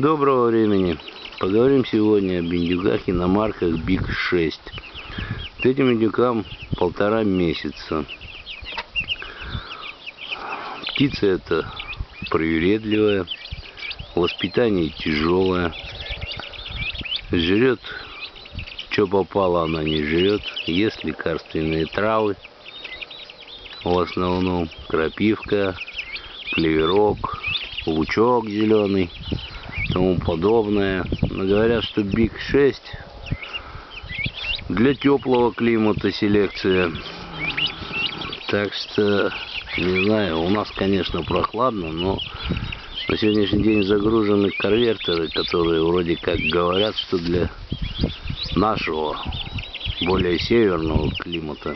Доброго времени. Поговорим сегодня об индюках иномарках Биг 6. Вот этим индюкам полтора месяца. Птица эта привередливая, воспитание тяжелое. Жрет, что попало, она не жрет. Ест лекарственные травы. В основном крапивка, клеверок, лучок зеленый тому подобное. Но говорят, что Биг 6 для теплого климата селекция. Так что, не знаю, у нас, конечно, прохладно, но на сегодняшний день загружены конвертеры, которые вроде как говорят, что для нашего более северного климата.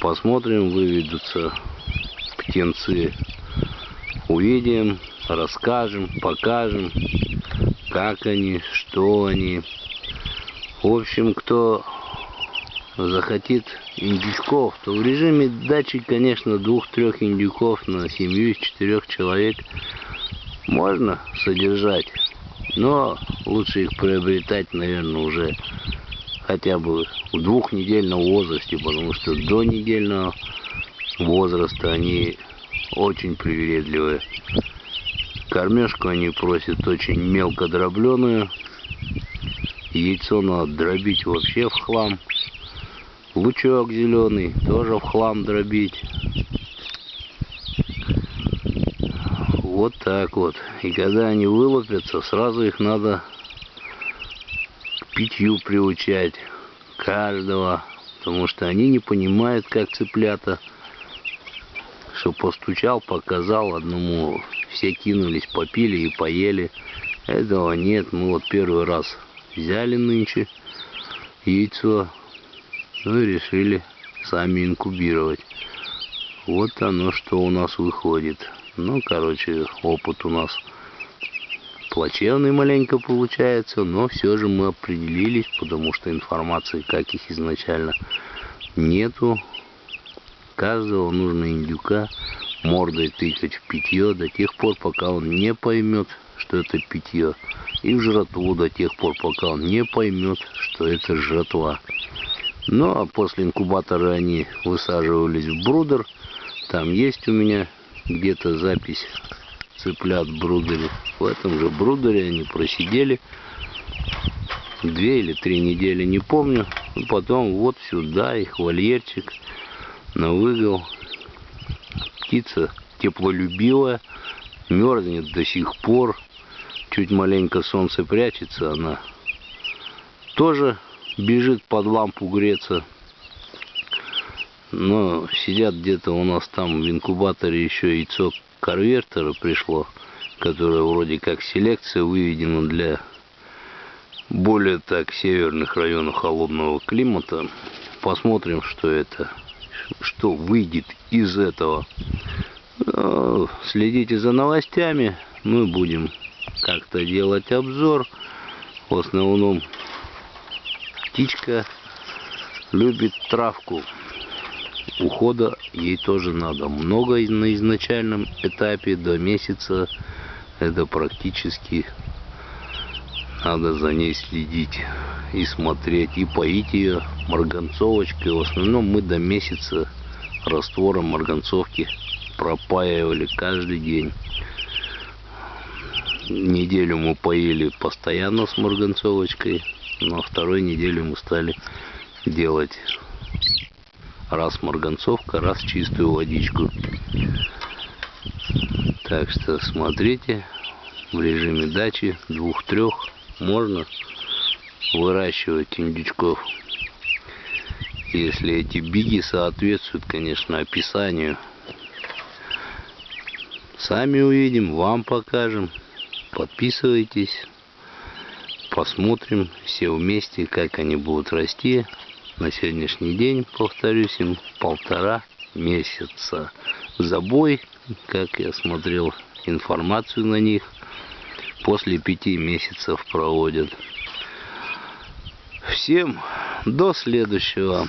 Посмотрим, выведутся птенцы. Увидим, расскажем, покажем, как они, что они. В общем, кто захотит индюков, то в режиме дачи, конечно, двух-трех индюков на семью из четырех человек можно содержать. Но лучше их приобретать, наверное, уже хотя бы в двухнедельном возрасте, потому что до недельного возраста они очень привередливые. Кормежку они просят очень мелко дробленую. Яйцо надо дробить вообще в хлам. Лучок зеленый тоже в хлам дробить. Вот так вот. И когда они вылупятся, сразу их надо к питью приучать. Каждого. Потому что они не понимают, как цыплята. Что постучал, показал одному все кинулись, попили и поели. Этого нет, мы вот первый раз взяли нынче яйцо, ну и решили сами инкубировать. Вот оно, что у нас выходит. Ну, короче, опыт у нас плачевный маленько получается, но все же мы определились, потому что информации, как их изначально нету. Каждого нужно индюка мордой тыкать в питье до тех пор, пока он не поймет, что это питье. И в жратву до тех пор, пока он не поймет, что это жратва. Ну, а после инкубатора они высаживались в брудер. Там есть у меня где-то запись цыплят в брудере. В этом же брудере они просидели две или три недели, не помню. И потом вот сюда их вольерчик на выгол птица теплолюбивая, мерзнет до сих пор. Чуть маленько солнце прячется, она тоже бежит под лампу греться. Но сидят где-то у нас там в инкубаторе еще яйцо карвертера пришло, которое вроде как селекция выведена для более так северных районов холодного климата. Посмотрим, что это что выйдет из этого. Ну, следите за новостями. Мы будем как-то делать обзор. В основном птичка любит травку. Ухода ей тоже надо. Много на изначальном этапе, до месяца. Это практически надо за ней следить и смотреть, и поить ее марганцовочкой. В основном мы до месяца раствором марганцовки пропаивали каждый день. Неделю мы поили постоянно с марганцовочкой, но второй неделю мы стали делать раз марганцовка, раз чистую водичку. Так что смотрите в режиме дачи двух-трех можно выращивать индючков. Если эти биги соответствуют, конечно, описанию. Сами увидим, вам покажем. Подписывайтесь. Посмотрим все вместе, как они будут расти. На сегодняшний день, повторюсь, им полтора месяца. Забой, как я смотрел информацию на них – после пяти месяцев проводят. Всем до следующего.